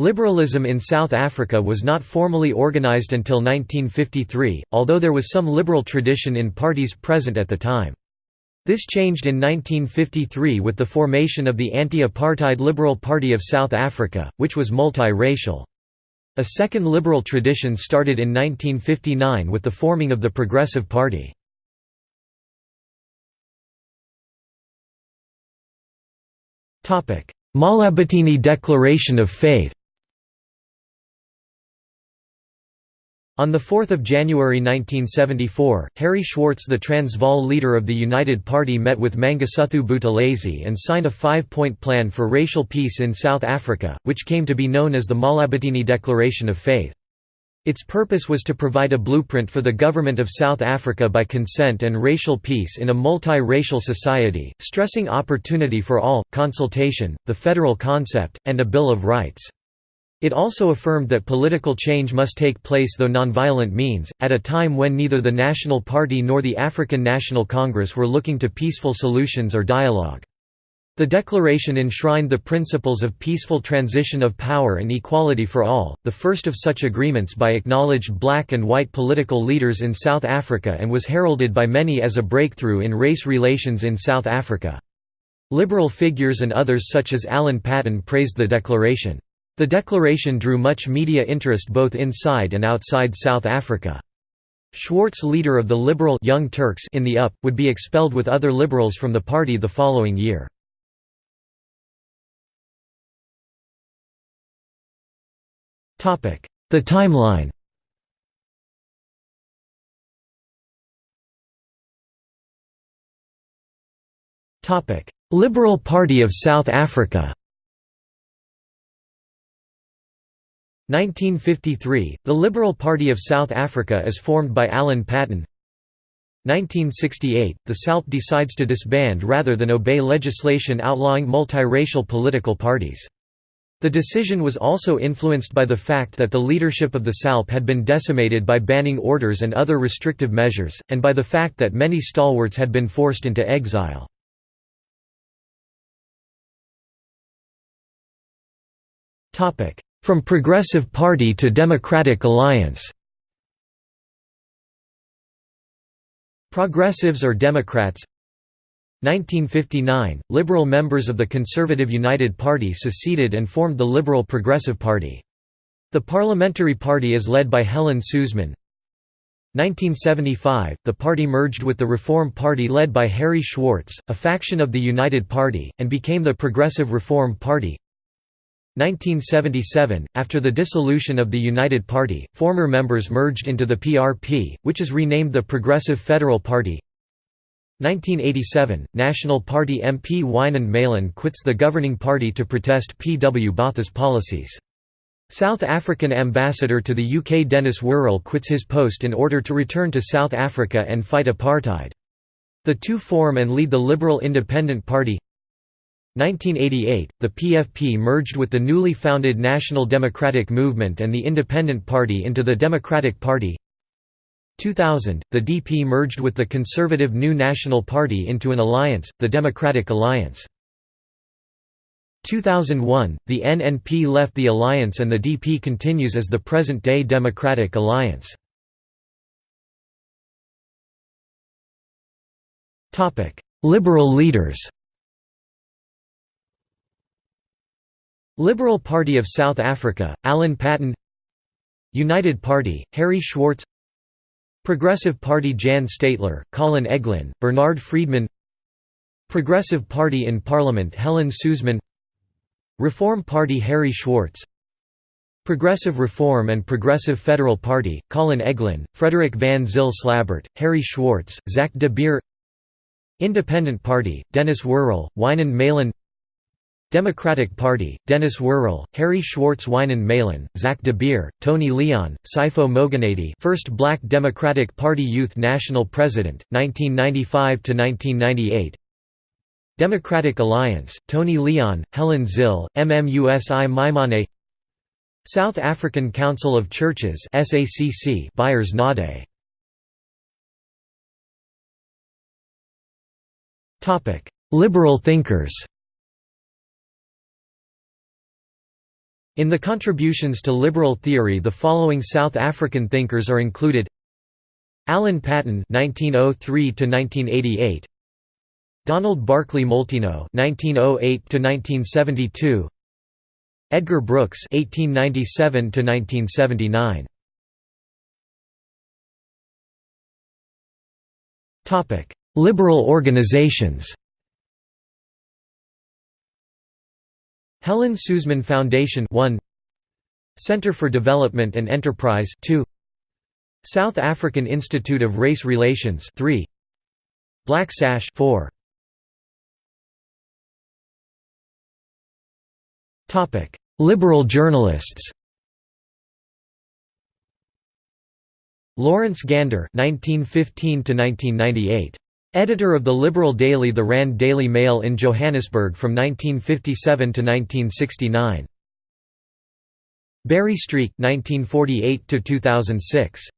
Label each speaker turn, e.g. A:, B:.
A: Liberalism in South Africa was not formally organised until 1953, although there was some liberal tradition in parties present at the time. This changed in 1953 with the formation of the anti-apartheid Liberal Party of South Africa, which was multi-racial. A second liberal tradition started in 1959 with the forming of the Progressive Party. Mahlabatini Declaration of Faith On 4 January 1974, Harry Schwartz the Transvaal leader of the United Party met with Mangosuthu Buthelezi and signed a five-point plan for racial peace in South Africa, which came to be known as the Mahlabatini Declaration of Faith. Its purpose was to provide a blueprint for the government of South Africa by consent and racial peace in a multi-racial society, stressing opportunity for all, consultation, the federal concept, and a Bill of Rights. It also affirmed that political change must take place though nonviolent means, at a time when neither the National Party nor the African National Congress were looking to peaceful solutions or dialogue. The declaration enshrined the principles of peaceful transition of power and equality for all, the first of such agreements by acknowledged black and white political leaders in South Africa and was heralded by many as a breakthrough in race relations in South Africa. Liberal figures and others such as Alan Paton praised the declaration. The declaration drew much media interest both inside and outside South Africa. Schwartz leader of the liberal Young Turks in the UP, would be expelled with other liberals from the party the following year. The timeline Liberal Party of South Africa 1953 – The Liberal Party of South Africa is formed by Alan Paton 1968 – The SALP decides to disband rather than obey legislation outlawing multiracial political parties. The decision was also influenced by the fact that the leadership of the SALP had been decimated by banning orders and other restrictive measures, and by the fact that many stalwarts had been forced into exile. Topic: from Progressive Party to Democratic Alliance Progressives or Democrats 1959 – Liberal members of the Conservative United Party seceded and formed the Liberal Progressive Party. The parliamentary party is led by Helen Suzman. 1975 – The party merged with the Reform Party led by Harry Schwartz, a faction of the United Party, and became the Progressive Reform Party 1977, after the dissolution of the United Party, former members merged into the PRP, which is renamed the Progressive Federal Party 1987, National Party MP Wynand Malan quits the governing party to protest P. W. Botha's policies. South African ambassador to the UK Denis Worrall quits his post in order to return to South Africa and fight apartheid. The two form and lead the Liberal Independent Party 1988, the PFP merged with the newly founded National Democratic Movement and the Independent Party into the Democratic Party 2000, the DP merged with the conservative New National Party into an alliance, the Democratic Alliance. 2001, the NNP left the alliance and the DP continues as the present-day Democratic Alliance. Liberal leaders Liberal Party of South Africa, Alan Paton United Party, Harry Schwartz. Progressive Party Jan Steytler, Colin Eglin, Bernard Friedman. Progressive Party in Parliament Helen Suzman. Reform Party Harry Schwartz. Progressive Reform and Progressive Federal Party, Colin Eglin, Frederick van Zyl Slabbert, Harry Schwartz, Zak de Beer. Independent Party, Denis Worrall, Wynand Malan Democratic Party, Denis Worrall, Harry Schwartz Wynand Malan, Zak de Beer, Tony Leon, Sipho Moganedi first Black Democratic Party Youth National President, 1995–1998 Democratic Alliance, Tony Leon, Helen Zille, MMUSI Maimane. South African Council of Churches SACC Beyers Naudé. Liberal thinkers In the contributions to liberal theory the following South African thinkers are included Alan Paton (1903–1988), Donald Barclay Molteno (1908–1972), Edgar Brookes (1897–1979). Topic: Liberal organizations. Helen Suzman Foundation 1 Center for Development and Enterprise 2 South African Institute of Race Relations 3 Black Sash 4 Topic. Liberal journalists. Laurence Gandar 1915 to 1998 Editor of the liberal daily The Rand Daily Mail in Johannesburg from 1957 to 1969. Barry Streek 1948 to 2006